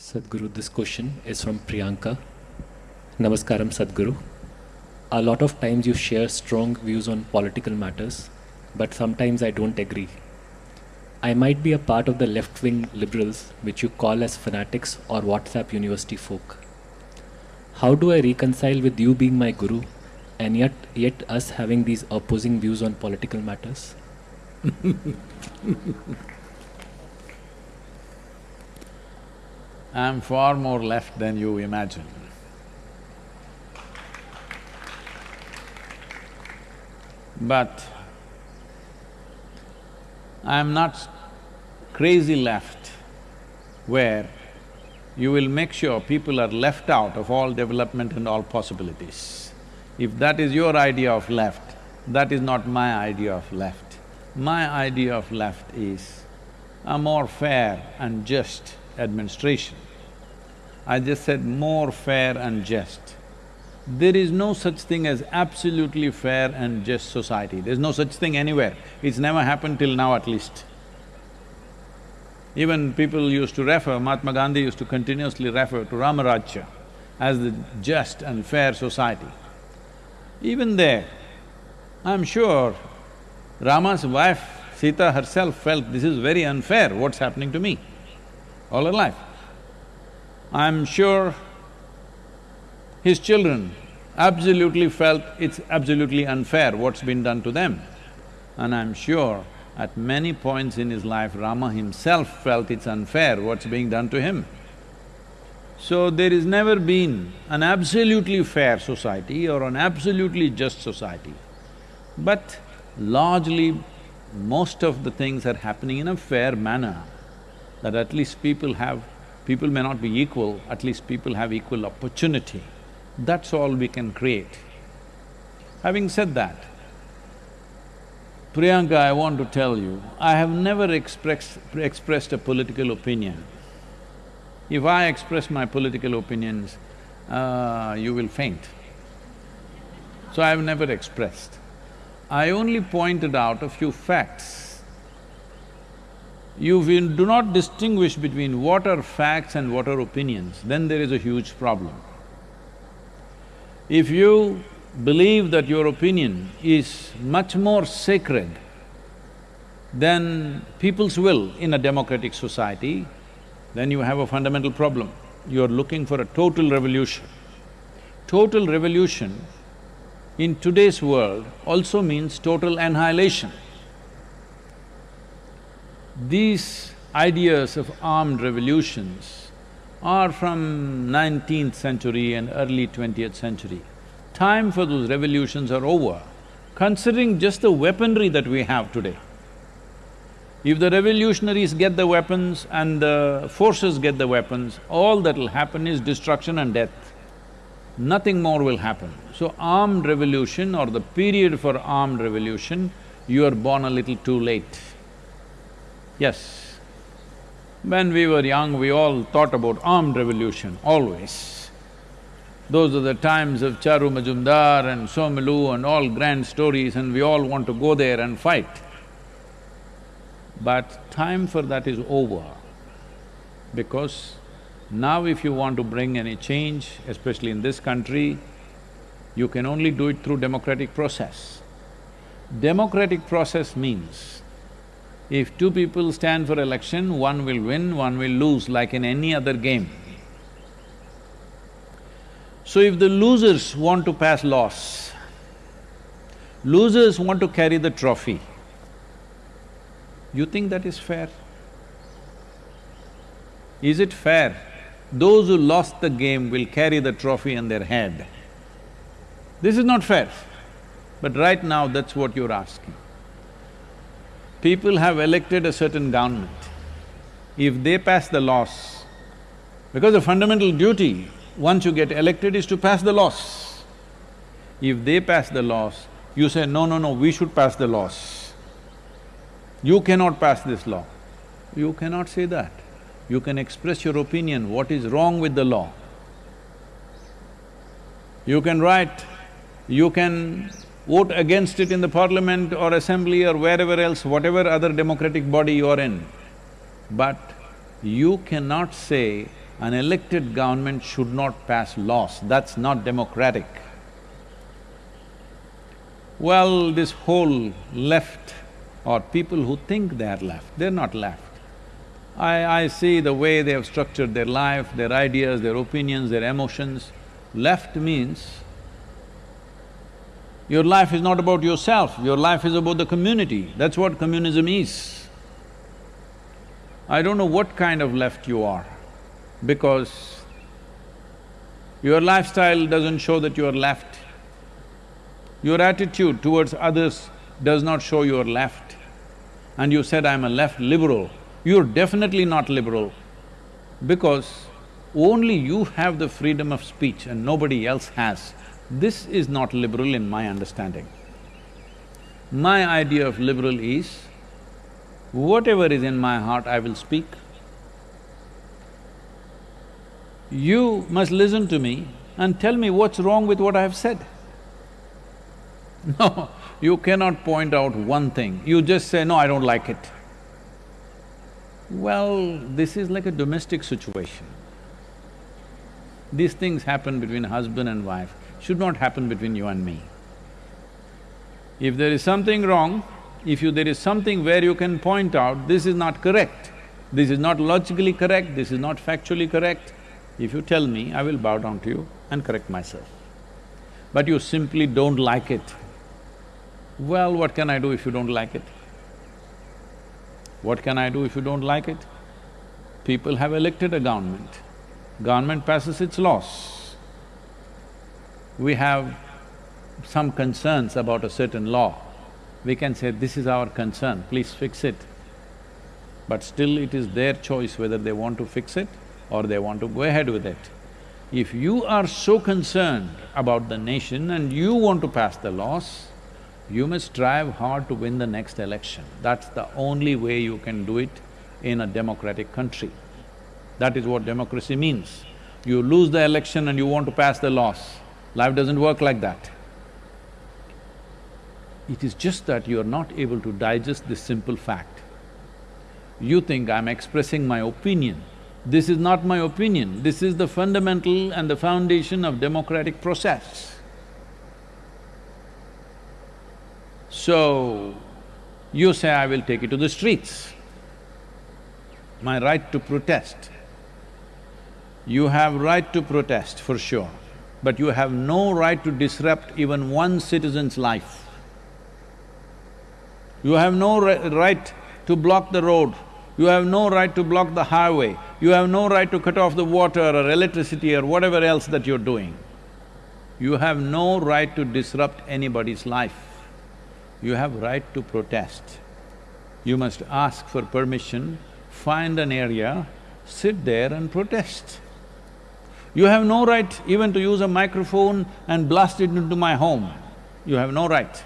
Sadhguru, this question is from Priyanka. Namaskaram, Sadhguru. A lot of times you share strong views on political matters, but sometimes I don't agree. I might be a part of the left wing liberals, which you call as fanatics or WhatsApp university folk. How do I reconcile with you being my guru and yet, yet us having these opposing views on political matters? I'm far more left than you imagine. But I'm not crazy left where you will make sure people are left out of all development and all possibilities. If that is your idea of left, that is not my idea of left. My idea of left is a more fair and just administration. I just said more fair and just. There is no such thing as absolutely fair and just society, there's no such thing anywhere. It's never happened till now at least. Even people used to refer, Mahatma Gandhi used to continuously refer to Ramarajya as the just and fair society. Even there, I'm sure Rama's wife, Sita herself felt this is very unfair, what's happening to me all her life. I'm sure his children absolutely felt it's absolutely unfair what's been done to them. And I'm sure at many points in his life, Rama himself felt it's unfair what's being done to him. So there has never been an absolutely fair society or an absolutely just society. But largely, most of the things are happening in a fair manner, that at least people have… people may not be equal, at least people have equal opportunity. That's all we can create. Having said that, Priyanka, I want to tell you, I have never expressed… expressed a political opinion. If I express my political opinions, uh, you will faint. So I've never expressed. I only pointed out a few facts. You do not distinguish between what are facts and what are opinions, then there is a huge problem. If you believe that your opinion is much more sacred than people's will in a democratic society, then you have a fundamental problem. You're looking for a total revolution. Total revolution in today's world also means total annihilation. These ideas of armed revolutions are from nineteenth century and early twentieth century. Time for those revolutions are over, considering just the weaponry that we have today. If the revolutionaries get the weapons and the forces get the weapons, all that'll happen is destruction and death. Nothing more will happen. So armed revolution or the period for armed revolution, you are born a little too late. Yes, when we were young, we all thought about armed revolution, always. Those are the times of Charu Majumdar and Somilu and all grand stories and we all want to go there and fight. But time for that is over, because now if you want to bring any change, especially in this country, you can only do it through democratic process. Democratic process means if two people stand for election, one will win, one will lose like in any other game. So if the losers want to pass laws, losers want to carry the trophy, you think that is fair? Is it fair? Those who lost the game will carry the trophy on their head. This is not fair. But right now, that's what you're asking people have elected a certain government, if they pass the laws, because the fundamental duty, once you get elected, is to pass the laws. If they pass the laws, you say, no, no, no, we should pass the laws. You cannot pass this law. You cannot say that. You can express your opinion, what is wrong with the law. You can write, you can vote against it in the parliament or assembly or wherever else, whatever other democratic body you are in. But you cannot say an elected government should not pass laws, that's not democratic. Well, this whole left or people who think they are left, they're not left. I… I see the way they have structured their life, their ideas, their opinions, their emotions. Left means your life is not about yourself, your life is about the community, that's what communism is. I don't know what kind of left you are, because your lifestyle doesn't show that you are left. Your attitude towards others does not show you are left. And you said, I'm a left liberal, you're definitely not liberal because only you have the freedom of speech and nobody else has. This is not liberal in my understanding. My idea of liberal is, whatever is in my heart, I will speak. You must listen to me and tell me what's wrong with what I have said. No, you cannot point out one thing, you just say, no, I don't like it. Well, this is like a domestic situation. These things happen between husband and wife should not happen between you and me. If there is something wrong, if you… there is something where you can point out, this is not correct, this is not logically correct, this is not factually correct, if you tell me, I will bow down to you and correct myself. But you simply don't like it. Well, what can I do if you don't like it? What can I do if you don't like it? People have elected a government, government passes its laws we have some concerns about a certain law, we can say, this is our concern, please fix it. But still it is their choice whether they want to fix it or they want to go ahead with it. If you are so concerned about the nation and you want to pass the laws, you must strive hard to win the next election. That's the only way you can do it in a democratic country. That is what democracy means. You lose the election and you want to pass the laws, Life doesn't work like that. It is just that you are not able to digest this simple fact. You think I'm expressing my opinion. This is not my opinion, this is the fundamental and the foundation of democratic process. So, you say, I will take it to the streets. My right to protest. You have right to protest for sure but you have no right to disrupt even one citizen's life. You have no right to block the road, you have no right to block the highway, you have no right to cut off the water or electricity or whatever else that you're doing. You have no right to disrupt anybody's life. You have right to protest. You must ask for permission, find an area, sit there and protest. You have no right even to use a microphone and blast it into my home. You have no right.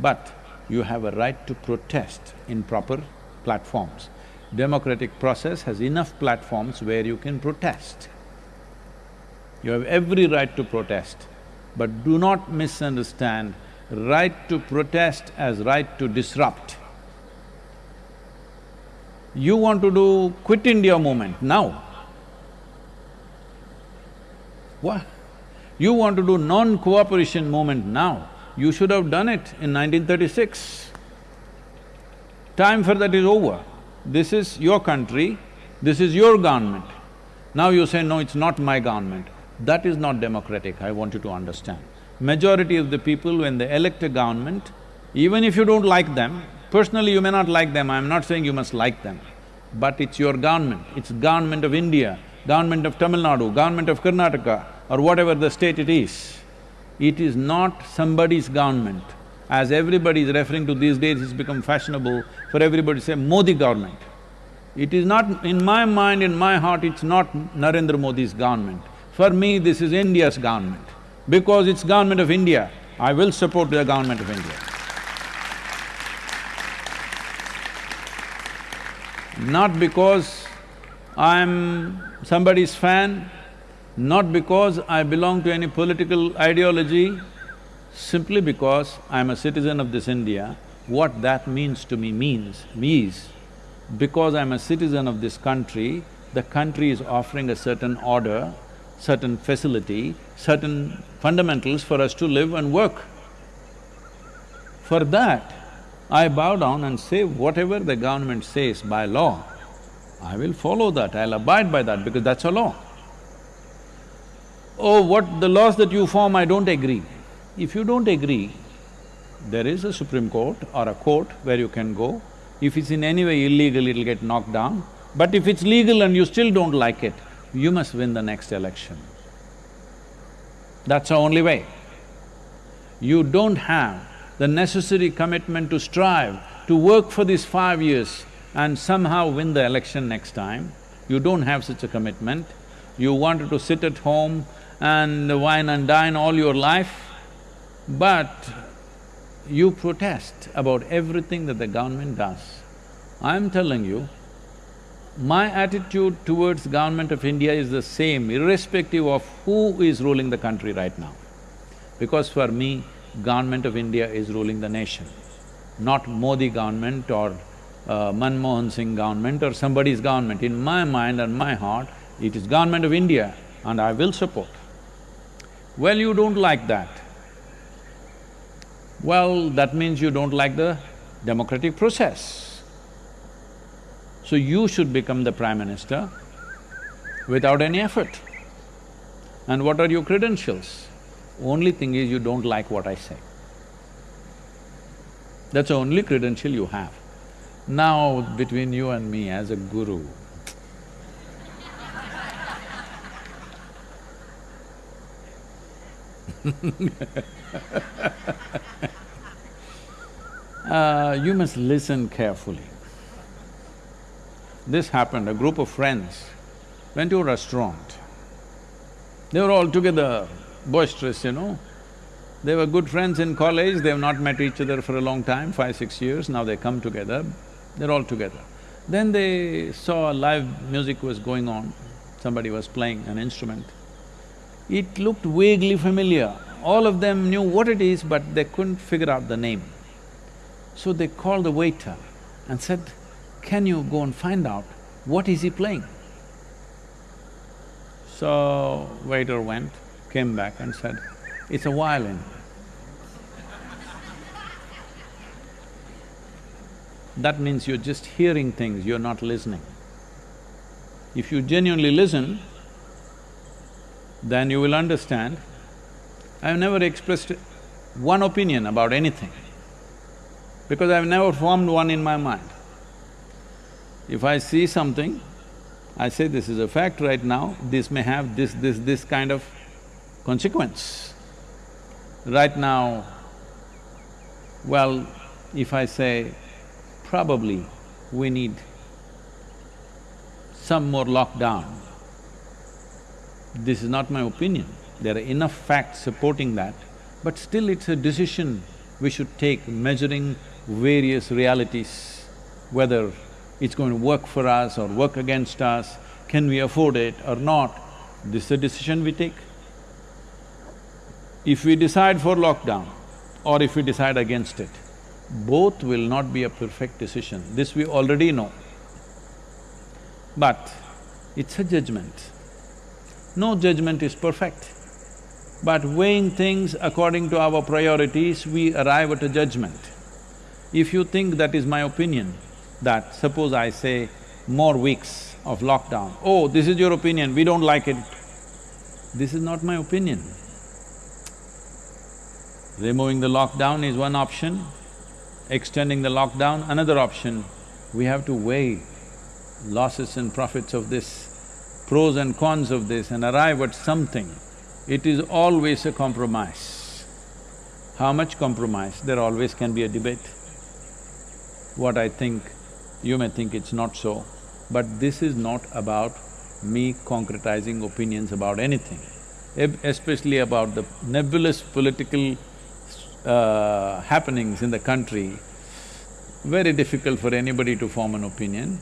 But you have a right to protest in proper platforms. Democratic process has enough platforms where you can protest. You have every right to protest, but do not misunderstand right to protest as right to disrupt. You want to do quit India movement now, what? You want to do non-cooperation movement now, you should have done it in 1936. Time for that is over. This is your country, this is your government. Now you say, no, it's not my government. That is not democratic, I want you to understand. Majority of the people, when they elect a government, even if you don't like them, personally you may not like them, I'm not saying you must like them, but it's your government, it's government of India, government of Tamil Nadu, government of Karnataka, or whatever the state it is, it is not somebody's government. As everybody is referring to these days, it's become fashionable for everybody to say Modi government. It is not… in my mind, in my heart, it's not Narendra Modi's government. For me, this is India's government. Because it's government of India, I will support the government of India. Not because I'm somebody's fan, not because I belong to any political ideology, simply because I'm a citizen of this India, what that means to me means, means, because I'm a citizen of this country, the country is offering a certain order, certain facility, certain fundamentals for us to live and work. For that, I bow down and say whatever the government says by law, I will follow that, I'll abide by that because that's a law. Oh, what the laws that you form, I don't agree. If you don't agree, there is a Supreme Court or a court where you can go. If it's in any way illegal, it'll get knocked down. But if it's legal and you still don't like it, you must win the next election. That's the only way. You don't have the necessary commitment to strive, to work for these five years and somehow win the election next time. You don't have such a commitment. You wanted to sit at home and wine and dine all your life, but you protest about everything that the government does. I'm telling you, my attitude towards government of India is the same irrespective of who is ruling the country right now. Because for me, government of India is ruling the nation, not Modi government or uh, Manmohan Singh government or somebody's government. In my mind and my heart, it is government of India and I will support. Well, you don't like that. Well, that means you don't like the democratic process. So you should become the prime minister without any effort. And what are your credentials? Only thing is you don't like what I say. That's the only credential you have. Now, between you and me as a guru, uh, you must listen carefully. This happened, a group of friends went to a restaurant. They were all together, boisterous, you know. They were good friends in college, they've not met each other for a long time, five, six years, now they come together, they're all together. Then they saw live music was going on, somebody was playing an instrument. It looked vaguely familiar. All of them knew what it is, but they couldn't figure out the name. So they called the waiter and said, can you go and find out what is he playing? So, waiter went, came back and said, it's a violin. That means you're just hearing things, you're not listening. If you genuinely listen, then you will understand, I've never expressed one opinion about anything because I've never formed one in my mind. If I see something, I say this is a fact right now, this may have this, this, this kind of consequence. Right now, well, if I say probably we need some more lockdown, this is not my opinion. There are enough facts supporting that, but still it's a decision we should take measuring various realities, whether it's going to work for us or work against us, can we afford it or not, this is a decision we take. If we decide for lockdown or if we decide against it, both will not be a perfect decision, this we already know. But it's a judgment. No judgment is perfect. But weighing things according to our priorities, we arrive at a judgment. If you think that is my opinion, that suppose I say more weeks of lockdown, oh, this is your opinion, we don't like it. This is not my opinion. Removing the lockdown is one option, extending the lockdown another option. We have to weigh losses and profits of this, pros and cons of this and arrive at something. It is always a compromise. How much compromise? There always can be a debate. What I think, you may think it's not so, but this is not about me concretizing opinions about anything, especially about the nebulous political uh, happenings in the country, very difficult for anybody to form an opinion,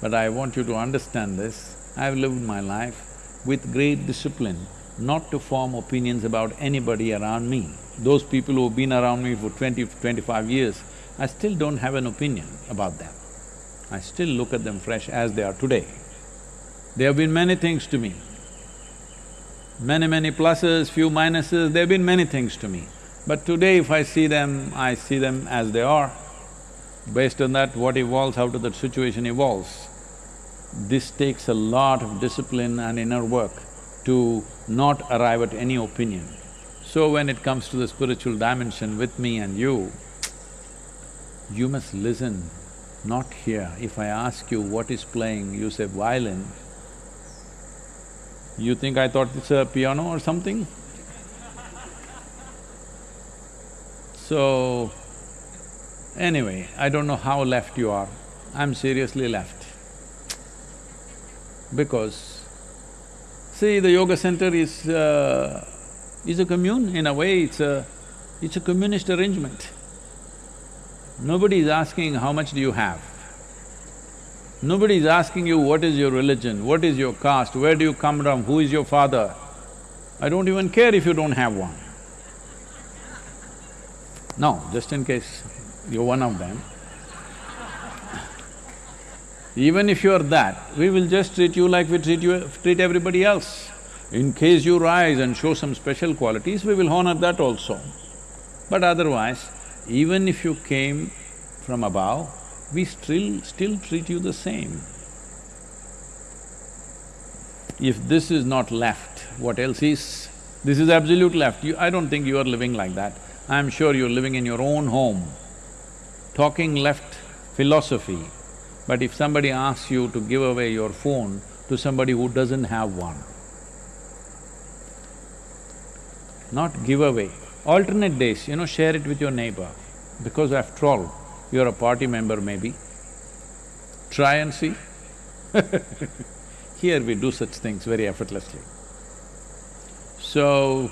but I want you to understand this. I've lived my life with great discipline, not to form opinions about anybody around me. Those people who've been around me for twenty, twenty-five years, I still don't have an opinion about them. I still look at them fresh as they are today. There have been many things to me. Many, many pluses, few minuses, there have been many things to me. But today if I see them, I see them as they are. Based on that, what evolves out of that situation evolves. This takes a lot of discipline and inner work to not arrive at any opinion. So when it comes to the spiritual dimension with me and you, you must listen, not hear. If I ask you what is playing, you say violin, you think I thought it's a piano or something? So, anyway, I don't know how left you are, I'm seriously left. Because, see, the yoga center is… Uh, is a commune, in a way it's a… it's a communist arrangement. Nobody is asking how much do you have. Nobody is asking you what is your religion, what is your caste, where do you come from, who is your father. I don't even care if you don't have one. No, just in case you're one of them. Even if you're that, we will just treat you like we treat you… treat everybody else. In case you rise and show some special qualities, we will honor that also. But otherwise, even if you came from above, we still… still treat you the same. If this is not left, what else is? This is absolute left. You, I don't think you are living like that. I'm sure you're living in your own home, talking left philosophy. But if somebody asks you to give away your phone to somebody who doesn't have one, not give away, alternate days, you know, share it with your neighbor, because after all, you're a party member maybe. Try and see Here we do such things very effortlessly. So,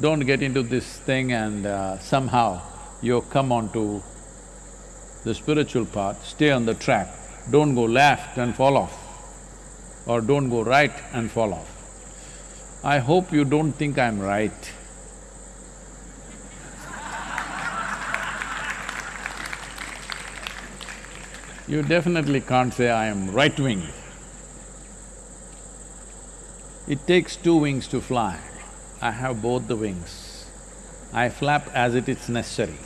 don't get into this thing and uh, somehow you come onto the spiritual path, stay on the track, don't go left and fall off, or don't go right and fall off. I hope you don't think I'm right. You definitely can't say I am right-wing. It takes two wings to fly. I have both the wings. I flap as it is necessary.